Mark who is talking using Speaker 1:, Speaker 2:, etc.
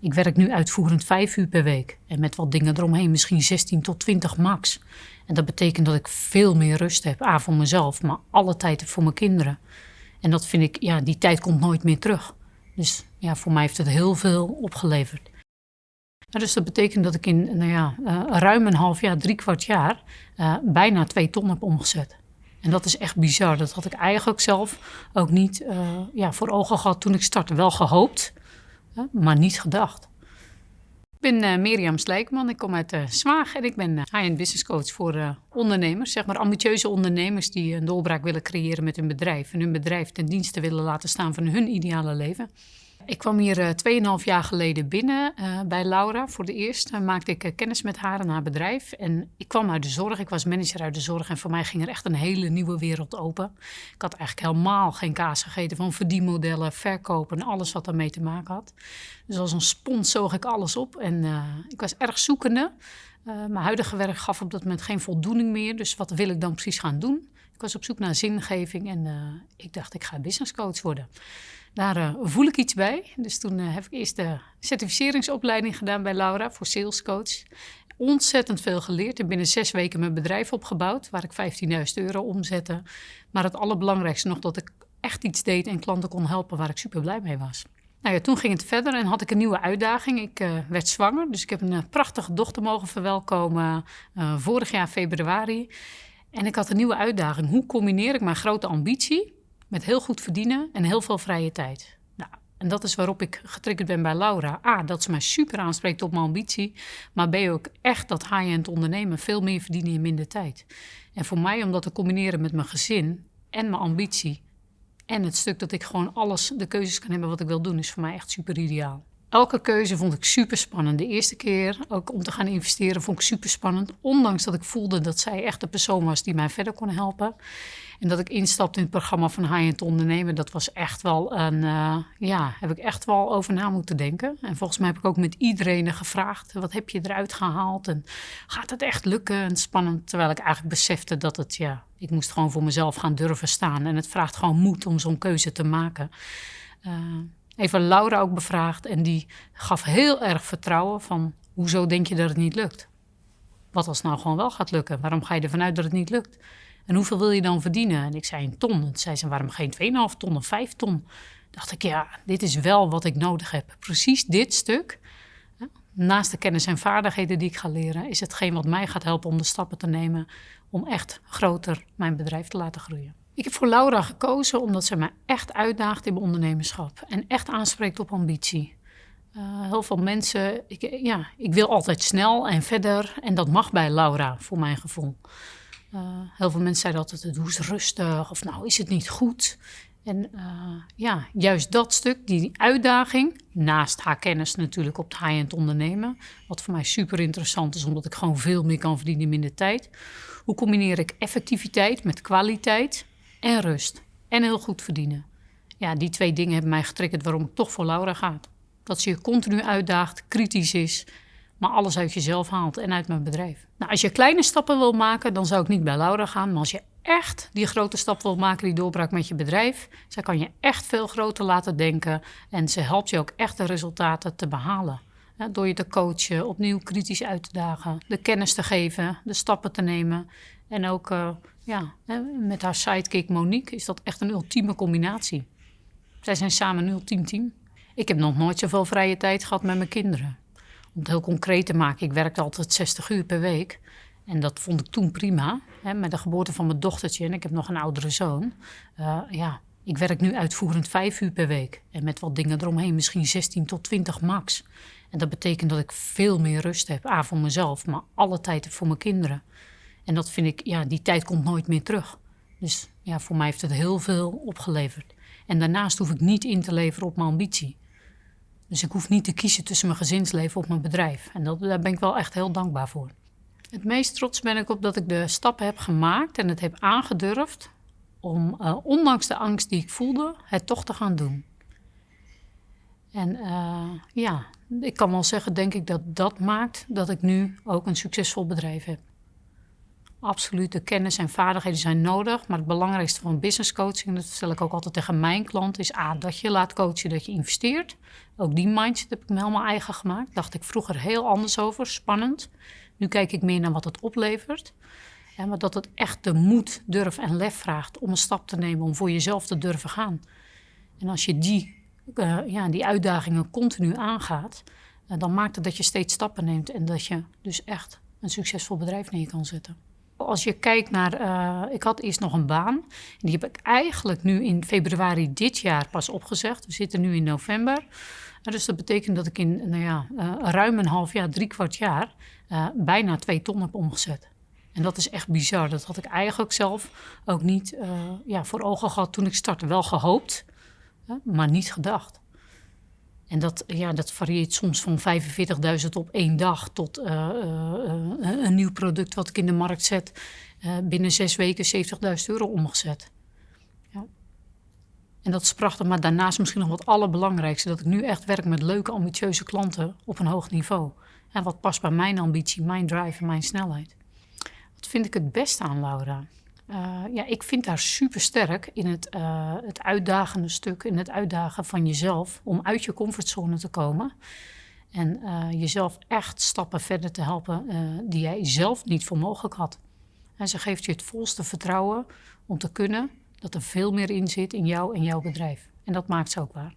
Speaker 1: ik werk nu uitvoerend vijf uur per week. En met wat dingen eromheen misschien 16 tot 20 max. En dat betekent dat ik veel meer rust heb. A, voor mezelf, maar alle tijd voor mijn kinderen. En dat vind ik, ja, die tijd komt nooit meer terug. Dus ja, voor mij heeft het heel veel opgeleverd. dus dat betekent dat ik in nou ja, uh, ruim een half jaar, drie kwart jaar, uh, bijna twee ton heb omgezet. En dat is echt bizar. Dat had ik eigenlijk zelf ook niet uh, ja, voor ogen gehad toen ik startte. Wel gehoopt, maar niet gedacht. Ik ben uh, Mirjam Slijkman, ik kom uit Zwaag en ik ben uh, high-end business coach voor ondernemers. Zeg maar ambitieuze ondernemers die een doorbraak willen creëren met hun bedrijf. En hun bedrijf ten dienste willen laten staan van hun ideale leven. Ik kwam hier uh, 2,5 jaar geleden binnen uh, bij Laura. Voor de eerst maakte ik kennis met haar en haar bedrijf. En ik kwam uit de zorg, ik was manager uit de zorg. En voor mij ging er echt een hele nieuwe wereld open. Ik had eigenlijk helemaal geen kaas gegeten van verdienmodellen, verkopen en alles wat daarmee te maken had. Dus als een spons zoog ik alles op. En ik was erg zoekende. mijn huidige werk gaf op dat moment geen voldoening meer. Dus wat wil ik dan precies gaan doen? Ik was op zoek naar zingeving en ik dacht, ik ga business coach worden. Daar uh, voel ik iets bij. Dus toen uh, heb ik eerst de certificeringsopleiding gedaan bij Laura voor salescoach. Ontzettend veel geleerd en binnen zes weken mijn bedrijf opgebouwd, waar ik 15.000 euro omzette. Maar het allerbelangrijkste nog dat ik echt iets deed en klanten kon helpen waar ik super blij mee was. Nou ja, toen ging het verder en had ik een nieuwe uitdaging. Ik uh, werd zwanger, dus ik heb een prachtige dochter mogen verwelkomen vorig jaar februari. En ik had een nieuwe uitdaging. Hoe combineer ik mijn grote ambitie met heel goed verdienen en heel veel vrije tijd. Nou, en dat is waarop ik getriggerd ben bij Laura. A, dat ze mij super aanspreekt op mijn ambitie. Maar B, ook echt dat high-end ondernemen. Veel meer verdienen in minder tijd. En voor mij om dat te combineren met mijn gezin en mijn ambitie. En het stuk dat ik gewoon alles, de keuzes kan hebben wat ik wil doen, is voor mij echt super ideaal. Elke keuze vond ik super spannend. De eerste keer ook om te gaan investeren vond ik super spannend. Ondanks dat ik voelde dat zij echt de persoon was die mij verder kon helpen. En dat ik instapte in het programma van High-End Ondernemen, dat was echt wel een, uh, ja, heb ik echt wel over na moeten denken. En volgens mij heb ik ook met iedereen gevraagd, wat heb je eruit gehaald? En gaat het echt lukken? En spannend, terwijl ik eigenlijk besefte dat het, ja, ik moest gewoon voor mezelf gaan durven staan. En het vraagt gewoon moed om zo'n keuze te maken. Uh, even Laura ook bevraagd en die gaf heel erg vertrouwen van, hoezo denk je dat het niet lukt? Wat als nou gewoon wel gaat lukken? Waarom ga je ervan uit dat het niet lukt? En hoeveel wil je dan verdienen? En ik zei een ton. En zei ze, waarom geen 2,5 ton of 5 ton? Dacht ik, ja, dit is wel wat ik nodig heb. Precies dit stuk. Naast de kennis en vaardigheden die ik ga leren, is hetgeen wat mij gaat helpen om de stappen te nemen om echt groter mijn bedrijf te laten groeien. Ik heb voor Laura gekozen omdat ze mij echt uitdaagt in mijn ondernemerschap en echt aanspreekt op ambitie. Uh, heel veel mensen, ik, ja, ik wil altijd snel en verder en dat mag bij Laura voor mijn gevoel. Uh, heel veel mensen zeiden altijd, doe eens rustig of nou is het niet goed. En uh, ja, juist dat stuk, die uitdaging, naast haar kennis natuurlijk op het high-end ondernemen, wat voor mij super interessant is, omdat ik gewoon veel meer kan verdienen in minder tijd. Hoe combineer ik effectiviteit met kwaliteit en rust en heel goed verdienen? Ja, die twee dingen hebben mij getriggerd waarom ik toch voor Laura ga. Dat ze je continu uitdaagt, kritisch is maar alles uit jezelf haalt en uit mijn bedrijf. Nou, als je kleine stappen wil maken, dan zou ik niet bij Laura gaan. Maar als je echt die grote stap wil maken, die doorbraak met je bedrijf, zij kan je echt veel groter laten denken en ze helpt je ook echt de resultaten te behalen. door je te coachen, opnieuw kritisch uit te dagen, de kennis te geven, de stappen te nemen. En ook uh, ja, met haar sidekick Monique is dat echt een ultieme combinatie. Zij zijn samen een ultiem team. Ik heb nog nooit zoveel vrije tijd gehad met mijn kinderen. Het heel concreet te maken, ik werkte altijd 60 uur per week. En dat vond ik toen prima. Hè, met de geboorte van mijn dochtertje en ik heb nog een oudere zoon. Uh, ja, ik werk nu uitvoerend vijf uur per week. En met wat dingen eromheen, misschien 16 tot 20 max. En dat betekent dat ik veel meer rust heb. A, voor mezelf, maar alle tijd voor mijn kinderen. En dat vind ik, ja, die tijd komt nooit meer terug. Dus ja, voor mij heeft het heel veel opgeleverd. En daarnaast hoef ik niet in te leveren op mijn ambitie. Dus ik hoef niet te kiezen tussen mijn gezinsleven of mijn bedrijf. En dat, daar ben ik wel echt heel dankbaar voor. Het meest trots ben ik op dat ik de stappen heb gemaakt en het heb aangedurfd om, uh, ondanks de angst die ik voelde, het toch te gaan doen. En uh, ja, ik kan wel zeggen, denk ik, dat dat maakt dat ik nu ook een succesvol bedrijf heb. Absoluut, de kennis en vaardigheden zijn nodig. Maar het belangrijkste van business coaching, dat stel ik ook altijd tegen mijn klant, is A, dat je laat coachen, dat je investeert. Ook die mindset heb ik me helemaal eigen gemaakt. dacht ik vroeger heel anders over, spannend. Nu kijk ik meer naar wat het oplevert. Maar dat het echt de moed, durf en lef vraagt om een stap te nemen, om voor jezelf te durven gaan. En als je die, uh, ja, die uitdagingen continu aangaat, uh, dan maakt het dat je steeds stappen neemt en dat je dus echt een succesvol bedrijf neer kan zetten. Als je kijkt naar, uh, ik had eerst nog een baan. Die heb ik eigenlijk nu in februari dit jaar pas opgezegd. We zitten nu in november. dus dat betekent dat ik in nou ja, uh, ruim een half jaar, drie kwart jaar, uh, bijna twee ton heb omgezet. En dat is echt bizar. Dat had ik eigenlijk zelf ook niet ja, voor ogen gehad toen ik startte. Wel gehoopt, maar niet gedacht. En dat, ja, dat varieert soms van 45.000 op één dag tot uh, uh, een nieuw product wat ik in de markt zet. binnen zes weken 70.000 euro omgezet. Ja. En dat is prachtig, maar daarnaast misschien nog wat allerbelangrijkste: dat ik nu echt werk met leuke, ambitieuze klanten op een hoog niveau. En wat past bij mijn ambitie, mijn drive en mijn snelheid. Wat vind ik het beste aan Laura? Uh, ja, ik vind haar super sterk in het, uh, het uitdagende stuk, in het uitdagen van jezelf om uit je comfortzone te komen. En uh, jezelf echt stappen verder te helpen die jij zelf niet voor mogelijk had. En ze geeft je het volste vertrouwen om te kunnen dat er veel meer in zit in jou en jouw bedrijf. En dat maakt ze ook waar.